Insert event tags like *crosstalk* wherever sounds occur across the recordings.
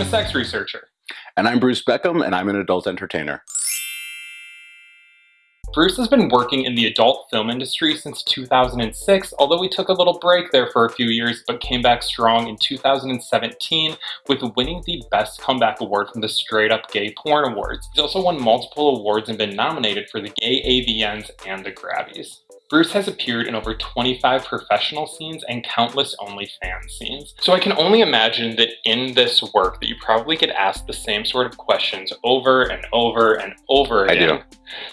I'm a sex researcher. And I'm Bruce Beckham, and I'm an adult entertainer. Bruce has been working in the adult film industry since 2006, although he took a little break there for a few years, but came back strong in 2017 with winning the Best Comeback Award from the Straight Up Gay Porn Awards. He's also won multiple awards and been nominated for the Gay AVNs and the Grabbys. Bruce has appeared in over 25 professional scenes and countless OnlyFans scenes. So I can only imagine that in this work that you probably get asked the same sort of questions over and over and over again. I do.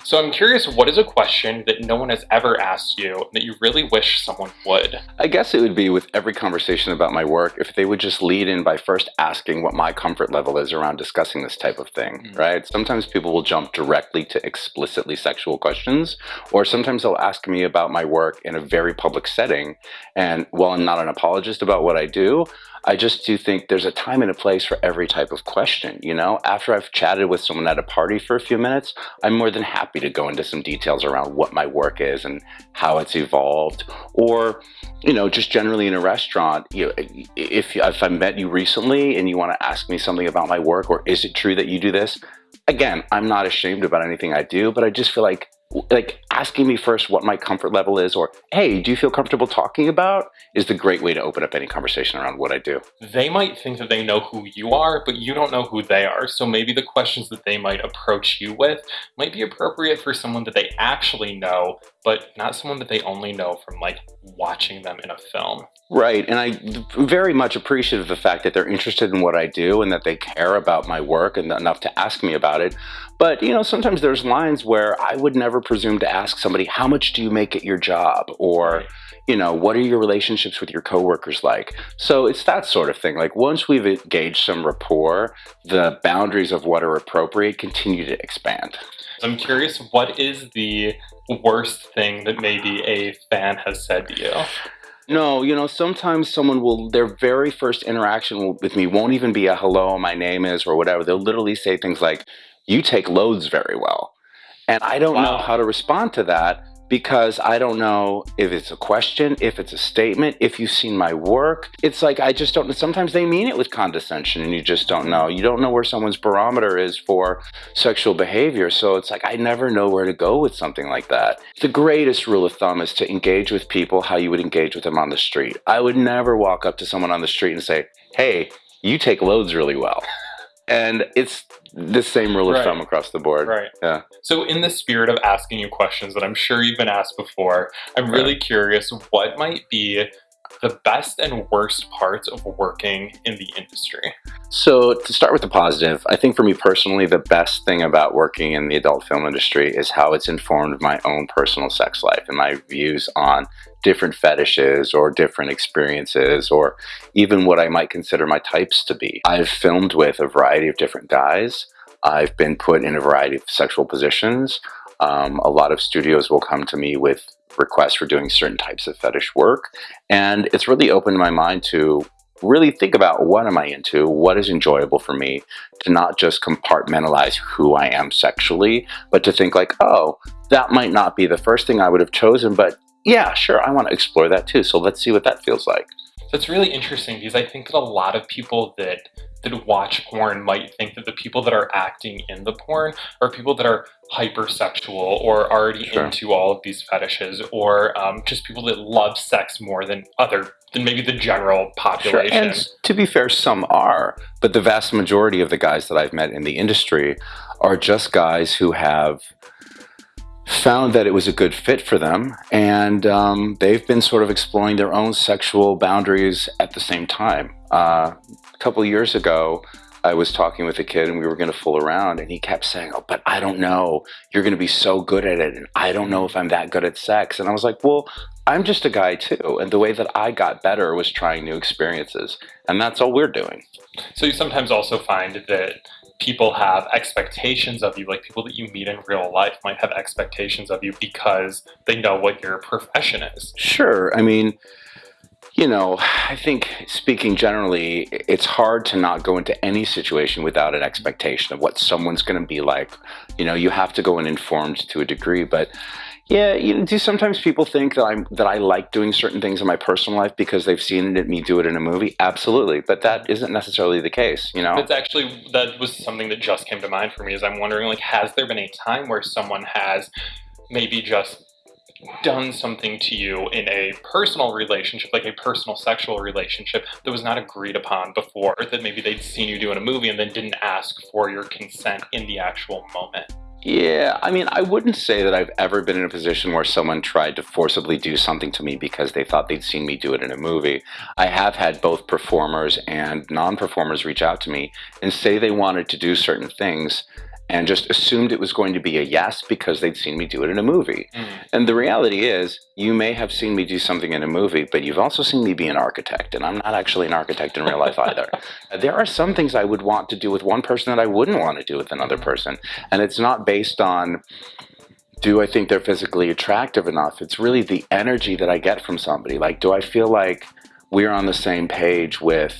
So I'm curious, what is a question that no one has ever asked you that you really wish someone would? I guess it would be with every conversation about my work, if they would just lead in by first asking what my comfort level is around discussing this type of thing, mm right? Sometimes people will jump directly to explicitly sexual questions, or sometimes they'll ask me about my work in a very public setting. And while I'm not an apologist about what I do, I just do think there's a time and a place for every type of question, you know? After I've chatted with someone at a party for a few minutes, I'm more than happy to go into some details around what my work is and how it's evolved. Or, you know, just generally in a restaurant, you know, if, if I met you recently and you want to ask me something about my work, or is it true that you do this? Again, I'm not ashamed about anything I do, but I just feel like like asking me first what my comfort level is or hey do you feel comfortable talking about? is the great way to open up any conversation around what i do. They might think that they know who you are but you don't know who they are. So maybe the questions that they might approach you with might be appropriate for someone that they actually know but not someone that they only know from like watching them in a film right and i very much appreciate the fact that they're interested in what i do and that they care about my work and enough to ask me about it but, you know, sometimes there's lines where I would never presume to ask somebody, how much do you make at your job? Or, you know, what are your relationships with your coworkers like? So it's that sort of thing. Like once we've engaged some rapport, the boundaries of what are appropriate continue to expand. I'm curious, what is the worst thing that maybe a fan has said to you? No, you know, sometimes someone will, their very first interaction with me won't even be a hello, my name is, or whatever. They'll literally say things like, you take loads very well. And I don't wow. know how to respond to that because I don't know if it's a question, if it's a statement, if you've seen my work. It's like I just don't sometimes they mean it with condescension and you just don't know. You don't know where someone's barometer is for sexual behavior. So it's like I never know where to go with something like that. The greatest rule of thumb is to engage with people how you would engage with them on the street. I would never walk up to someone on the street and say, "Hey, you take loads really well." And it's the same rule of right. thumb across the board. Right. Yeah. So in the spirit of asking you questions that I'm sure you've been asked before, I'm really curious what might be the best and worst parts of working in the industry? So to start with the positive, I think for me personally, the best thing about working in the adult film industry is how it's informed my own personal sex life and my views on different fetishes or different experiences or even what I might consider my types to be. I've filmed with a variety of different guys. I've been put in a variety of sexual positions. Um, a lot of studios will come to me with requests for doing certain types of fetish work. And it's really opened my mind to really think about what am I into, what is enjoyable for me, to not just compartmentalize who I am sexually, but to think like, oh, that might not be the first thing I would have chosen, but yeah, sure, I want to explore that too. So let's see what that feels like. So it's really interesting because I think that a lot of people that that watch porn might think that the people that are acting in the porn are people that are hypersexual or already sure. into all of these fetishes or um, just people that love sex more than other than maybe the general population. Sure. And to be fair, some are, but the vast majority of the guys that I've met in the industry are just guys who have found that it was a good fit for them and um, they've been sort of exploring their own sexual boundaries at the same time. Uh, a couple years ago, I was talking with a kid and we were going to fool around and he kept saying, oh, but I don't know. You're going to be so good at it. And I don't know if I'm that good at sex. And I was like, well, I'm just a guy too. And the way that I got better was trying new experiences. And that's all we're doing. So you sometimes also find that people have expectations of you, like people that you meet in real life might have expectations of you because they know what your profession is. Sure. I mean, you know, I think speaking generally, it's hard to not go into any situation without an expectation of what someone's going to be like. You know, you have to go in informed to a degree, but Yeah, you know, do sometimes people think that I'm that I like doing certain things in my personal life because they've seen it, me do it in a movie? Absolutely, but that isn't necessarily the case. You know, That's actually that was something that just came to mind for me. Is I'm wondering like, has there been a time where someone has maybe just done something to you in a personal relationship, like a personal sexual relationship, that was not agreed upon before, that maybe they'd seen you do in a movie and then didn't ask for your consent in the actual moment? Yeah, I mean, I wouldn't say that I've ever been in a position where someone tried to forcibly do something to me because they thought they'd seen me do it in a movie. I have had both performers and non performers reach out to me and say they wanted to do certain things and just assumed it was going to be a yes because they'd seen me do it in a movie. Mm. And the reality is, you may have seen me do something in a movie, but you've also seen me be an architect, and I'm not actually an architect in real life either. *laughs* there are some things I would want to do with one person that I wouldn't want to do with another person, and it's not based on do I think they're physically attractive enough? It's really the energy that I get from somebody. Like, do I feel like we're on the same page with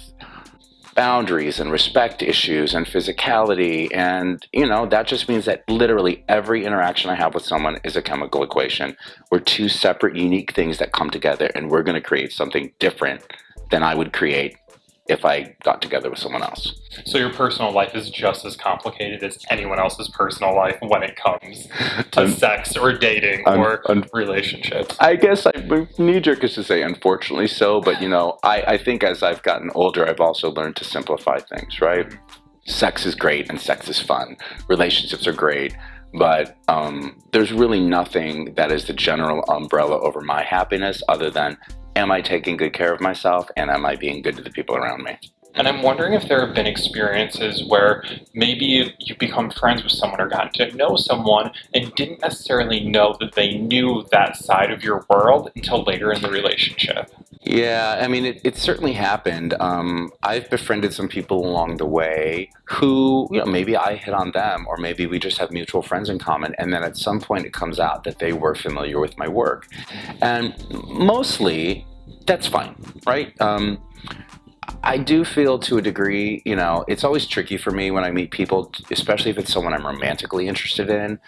boundaries and respect issues and physicality. And, you know, that just means that literally every interaction I have with someone is a chemical equation. We're two separate, unique things that come together and we're going to create something different than I would create if I got together with someone else. So your personal life is just as complicated as anyone else's personal life when it comes to sex or dating I'm, or relationships. I guess I knee jerk is to say unfortunately so, but you know, I, I think as I've gotten older, I've also learned to simplify things, right? Sex is great and sex is fun. Relationships are great but um, there's really nothing that is the general umbrella over my happiness other than am I taking good care of myself and am I being good to the people around me? And I'm wondering if there have been experiences where maybe you've become friends with someone or gotten to know someone and didn't necessarily know that they knew that side of your world until later in the relationship. Yeah, I mean, it, it certainly happened. Um, I've befriended some people along the way who, you know, maybe I hit on them or maybe we just have mutual friends in common. And then at some point it comes out that they were familiar with my work. And mostly that's fine, right? Um, I do feel to a degree, you know, it's always tricky for me when I meet people, especially if it's someone I'm romantically interested in.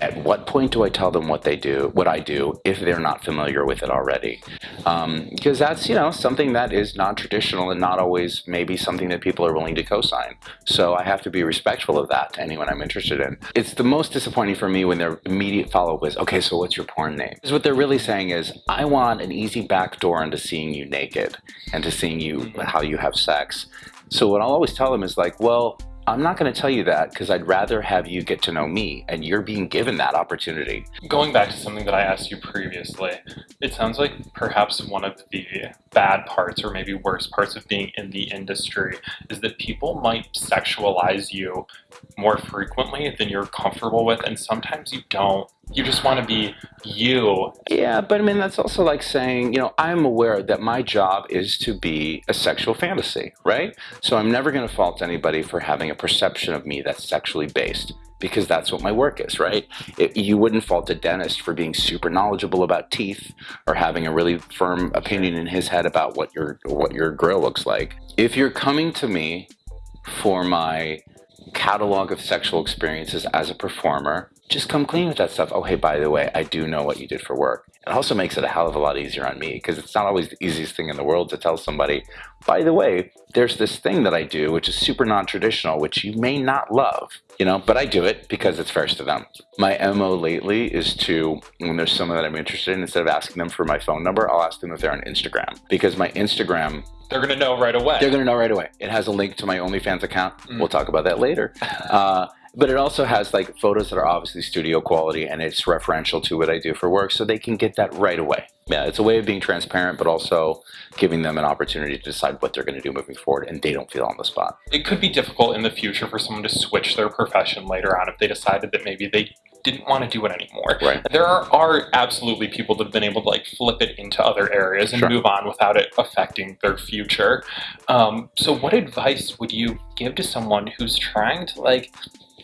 At what point do I tell them what they do, what I do, if they're not familiar with it already? Um, because that's, you know, something that is non-traditional and not always maybe something that people are willing to co-sign. So I have to be respectful of that to anyone I'm interested in. It's the most disappointing for me when their immediate follow-up is, okay, so what's your porn name? Because what they're really saying is, I want an easy backdoor into seeing you naked and to seeing you. How you have sex. So what I'll always tell them is like, well, I'm not going to tell you that because I'd rather have you get to know me, and you're being given that opportunity. Going back to something that I asked you previously, it sounds like perhaps one of the bad parts, or maybe worst parts of being in the industry, is that people might sexualize you more frequently than you're comfortable with, and sometimes you don't. You just want to be you. Yeah, but I mean, that's also like saying, you know, I'm aware that my job is to be a sexual fantasy, right? So I'm never going to fault anybody for having a perception of me that's sexually based because that's what my work is, right? It, you wouldn't fault a dentist for being super knowledgeable about teeth or having a really firm opinion in his head about what your what your grill looks like. If you're coming to me for my catalog of sexual experiences as a performer, just come clean with that stuff. Oh, hey, by the way, I do know what you did for work. It also makes it a hell of a lot easier on me because it's not always the easiest thing in the world to tell somebody, by the way, there's this thing that I do, which is super non-traditional, which you may not love, you know, but I do it because it's first to them. My MO lately is to, when there's someone that I'm interested in, instead of asking them for my phone number, I'll ask them if they're on Instagram because my Instagram they're going to know right away. They're going to know right away. It has a link to my OnlyFans account. Mm. We'll talk about that later. *laughs* Uh, but it also has like photos that are obviously studio quality and it's referential to what I do for work so they can get that right away. Yeah, it's a way of being transparent, but also giving them an opportunity to decide what they're going to do moving forward and they don't feel on the spot. It could be difficult in the future for someone to switch their profession later on if they decided that maybe they didn't want to do it anymore. Right. There are, are absolutely people that have been able to like flip it into other areas and sure. move on without it affecting their future. Um, so what advice would you give to someone who's trying to like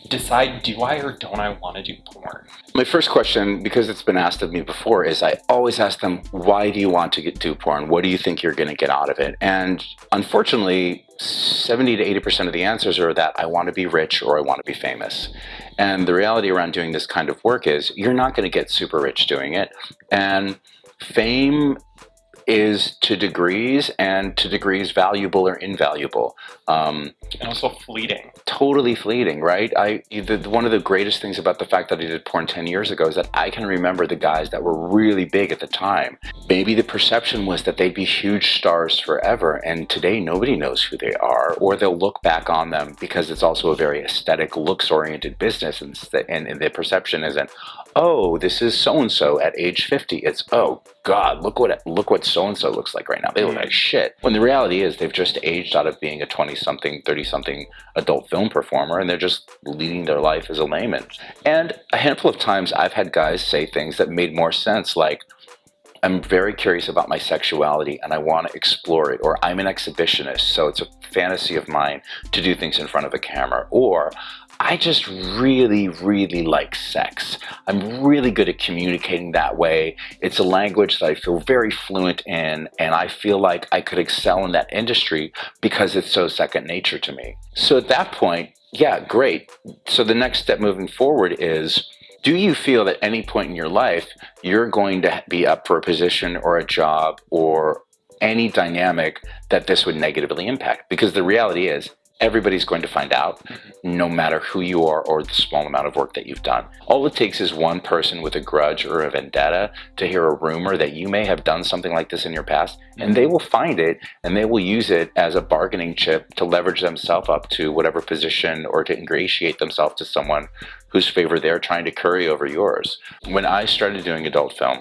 decide do I or don't I want to do porn? My first question, because it's been asked of me before, is I always ask them, why do you want to get, do porn? What do you think you're going to get out of it? And unfortunately, 70 to 80% of the answers are that I want to be rich or I want to be famous. And the reality around doing this kind of work is you're not going to get super rich doing it. And fame is to degrees and to degrees valuable or invaluable. Um, and also fleeting. Totally fleeting, right? I the, one of the greatest things about the fact that I did porn 10 years ago is that I can remember the guys that were really big at the time. Maybe the perception was that they'd be huge stars forever, and today nobody knows who they are, or they'll look back on them because it's also a very aesthetic, looks-oriented business, and, and, and the perception isn't, oh, this is so and so at age 50. It's oh god, look what look what so and so looks like right now. They look like shit. When the reality is they've just aged out of being a 20 something, 30 something adult film performer and they're just leading their life as a layman. And a handful of times I've had guys say things that made more sense like I'm very curious about my sexuality and I want to explore it. Or I'm an exhibitionist, so it's a fantasy of mine to do things in front of a camera. Or I just really, really like sex. I'm really good at communicating that way. It's a language that I feel very fluent in, and I feel like I could excel in that industry because it's so second nature to me. So at that point, yeah, great. So the next step moving forward is do you feel at any point in your life you're going to be up for a position or a job or any dynamic that this would negatively impact? Because the reality is, everybody's going to find out, no matter who you are or the small amount of work that you've done. All it takes is one person with a grudge or a vendetta to hear a rumor that you may have done something like this in your past, and they will find it and they will use it as a bargaining chip to leverage themselves up to whatever position or to ingratiate themselves to someone whose favor they're trying to curry over yours. When I started doing adult film,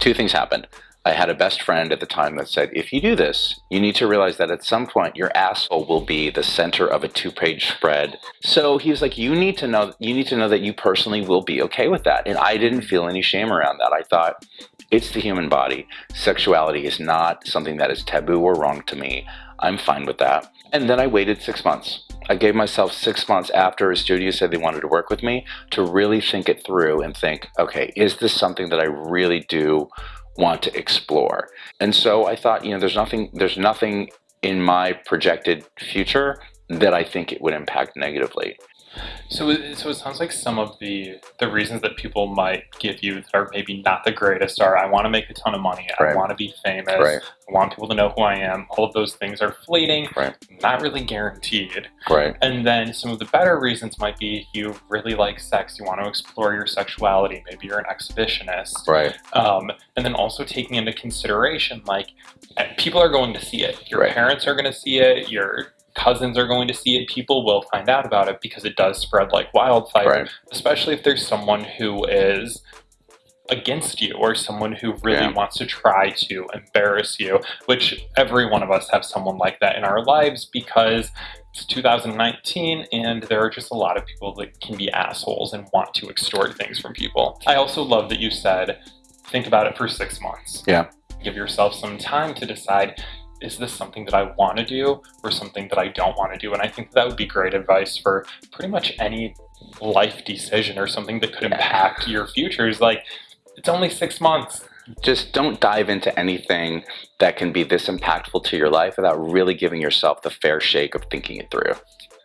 two things happened. I had a best friend at the time that said, if you do this, you need to realize that at some point your asshole will be the center of a two-page spread. So he was like, you need to know, you need to know that you personally will be okay with that. And I didn't feel any shame around that. I thought, it's the human body. Sexuality is not something that is taboo or wrong to me. I'm fine with that. And then I waited six months. I gave myself six months after a studio said they wanted to work with me to really think it through and think, okay, is this something that I really do want to explore. And so I thought, you know, there's nothing, there's nothing in my projected future that I think it would impact negatively. So, so it sounds like some of the the reasons that people might give you that are maybe not the greatest are I want to make a ton of money, I want to be famous, right. I want people to know who I am. All of those things are fleeting, right. not really guaranteed. Right. And then some of the better reasons might be you really like sex, you want to explore your sexuality, maybe you're an exhibitionist, right. Um, and then also taking into consideration like eh, people are going to see it, your right. parents are going to see it, your cousins are going to see it, people will find out about it because it does spread like wildfire, right. especially if there's someone who is against you or someone who really yeah. wants to try to embarrass you, which every one of us have someone like that in our lives because it's 2019 and there are just a lot of people that can be assholes and want to extort things from people. I also love that you said, think about it for six months. Yeah. Give yourself some time to decide is this something that I want to do or something that I don't want to do? And I think that would be great advice for pretty much any life decision or something that could impact your futures. Like, it's only six months. Just don't dive into anything that can be this impactful to your life without really giving yourself the fair shake of thinking it through.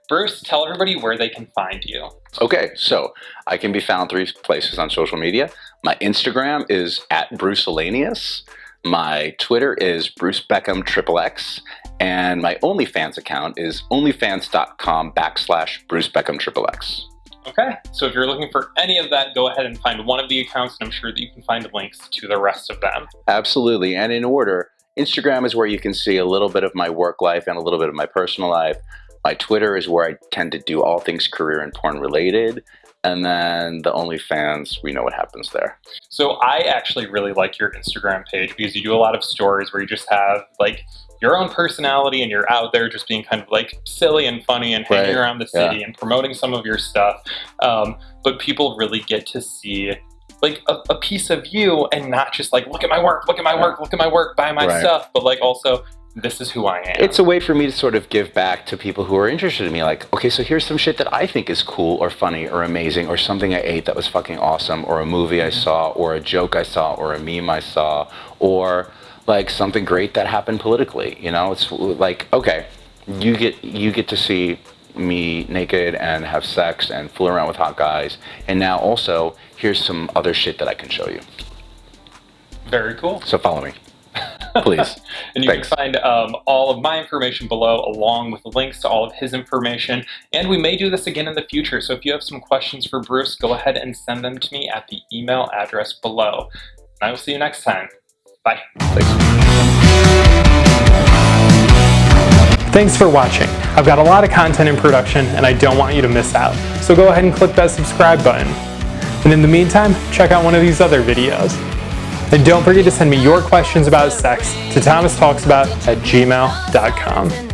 Bruce, tell everybody where they can find you. Okay, so I can be found three places on social media. My Instagram is at Bruce Alanius. My Twitter is Bruce Beckham Triple X, and my OnlyFans account is onlyfans.com backslash Bruce Beckham Triple X. Okay, so if you're looking for any of that, go ahead and find one of the accounts, and I'm sure that you can find links to the rest of them. Absolutely, and in order, Instagram is where you can see a little bit of my work life and a little bit of my personal life. My Twitter is where I tend to do all things career and porn related. And then the OnlyFans, we know what happens there. So I actually really like your Instagram page because you do a lot of stories where you just have like your own personality and you're out there just being kind of like silly and funny and hanging right. around the city yeah. and promoting some of your stuff. Um, but people really get to see like a, a, piece of you and not just like look at my work, look at my work, look at my work, buy my right. stuff, but like also this is who I am. It's a way for me to sort of give back to people who are interested in me. Like, okay, so here's some shit that I think is cool or funny or amazing or something I ate that was fucking awesome or a movie I saw or a joke I saw or a meme I saw or like something great that happened politically. You know, it's like, okay, you get you get to see me naked and have sex and fool around with hot guys. And now also, here's some other shit that I can show you. Very cool. So follow me. Please. *laughs* and you Thanks. can find um, all of my information below along with links to all of his information. And we may do this again in the future. So if you have some questions for Bruce, go ahead and send them to me at the email address below. And I will see you next time. Bye. Thanks. Thanks for watching. I've got a lot of content in production and I don't want you to miss out. So go ahead and click that subscribe button. And in the meantime, check out one of these other videos. And don't forget to send me your questions about sex to thomastalksabout at gmail.com.